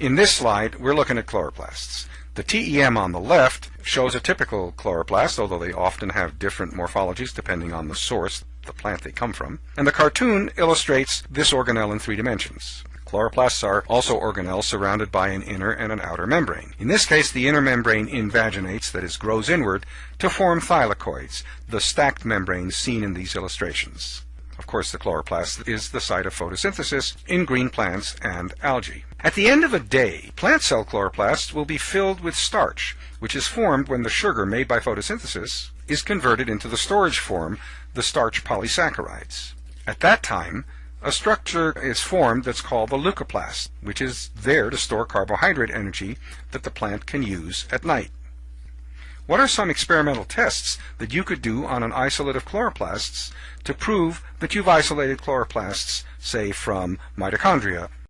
In this slide, we're looking at chloroplasts. The TEM on the left shows a typical chloroplast, although they often have different morphologies depending on the source, the plant they come from. And the cartoon illustrates this organelle in three dimensions. Chloroplasts are also organelles surrounded by an inner and an outer membrane. In this case, the inner membrane invaginates, that is, grows inward, to form thylakoids, the stacked membranes seen in these illustrations. Of course, the chloroplast is the site of photosynthesis in green plants and algae. At the end of a day, plant cell chloroplasts will be filled with starch, which is formed when the sugar made by photosynthesis is converted into the storage form, the starch polysaccharides. At that time, a structure is formed that's called the leucoplast, which is there to store carbohydrate energy that the plant can use at night. What are some experimental tests that you could do on an isolate of chloroplasts to prove that you've isolated chloroplasts, say, from mitochondria